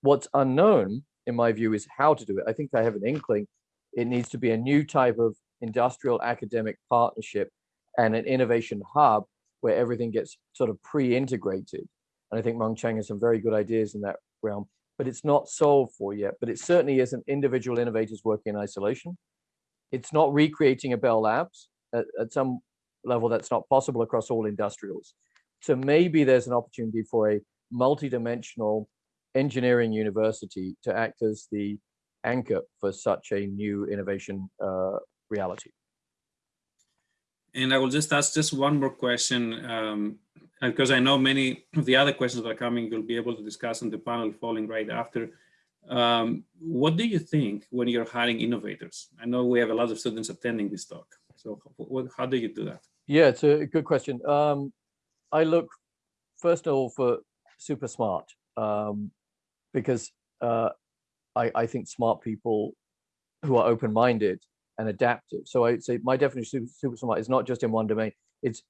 what's unknown, in my view, is how to do it. I think I have an inkling. It needs to be a new type of industrial academic partnership and an innovation hub where everything gets sort of pre-integrated. And I think Mung Chiang has some very good ideas in that realm, but it's not solved for yet. But it certainly isn't individual innovators working in isolation. It's not recreating a Bell Labs. At, at some level, that's not possible across all industrials. So maybe there's an opportunity for a multidimensional engineering university to act as the anchor for such a new innovation uh, reality. And I will just ask just one more question, um, because I know many of the other questions that are coming, you'll be able to discuss on the panel following right after. Um, what do you think when you're hiring innovators? I know we have a lot of students attending this talk. So what, how do you do that? Yeah, it's a good question. Um, I look, first of all, for super smart, um, because uh, I, I think smart people who are open-minded and adaptive. So I'd say my definition of super smart is not just in one domain. It's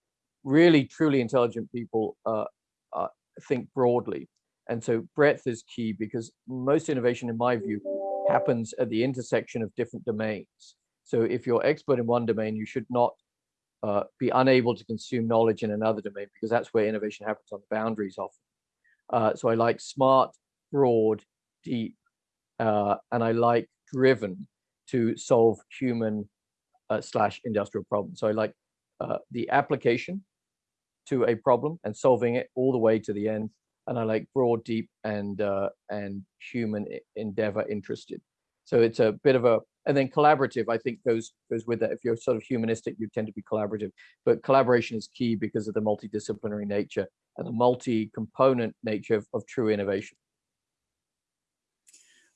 really truly intelligent people uh, uh, think broadly. And so breadth is key because most innovation, in my view, happens at the intersection of different domains. So if you're expert in one domain, you should not uh, be unable to consume knowledge in another domain because that's where innovation happens on the boundaries often. Uh, so I like smart, broad, deep, uh, and I like driven to solve human uh, slash industrial problems. So I like uh, the application to a problem and solving it all the way to the end. And I like broad, deep, and uh, and human endeavor interested. So it's a bit of a and then collaborative. I think goes goes with that. If you're sort of humanistic, you tend to be collaborative. But collaboration is key because of the multidisciplinary nature and the multi-component nature of, of true innovation.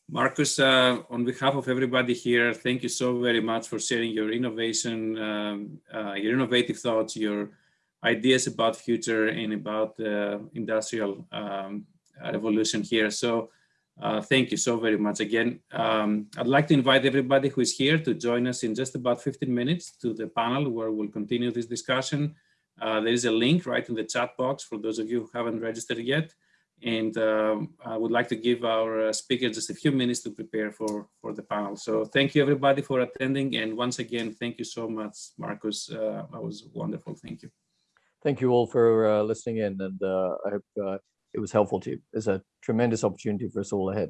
Marcus, uh, on behalf of everybody here, thank you so very much for sharing your innovation, um, uh, your innovative thoughts, your ideas about future and about the industrial um, revolution here. So uh, thank you so very much again. Um, I'd like to invite everybody who is here to join us in just about 15 minutes to the panel where we'll continue this discussion. Uh, there is a link right in the chat box for those of you who haven't registered yet. And um, I would like to give our uh, speaker just a few minutes to prepare for, for the panel. So thank you everybody for attending. And once again, thank you so much, Marcus. Uh, that was wonderful. Thank you. Thank you all for uh, listening in and uh, I hope uh, it was helpful to you. It's a tremendous opportunity for us all ahead.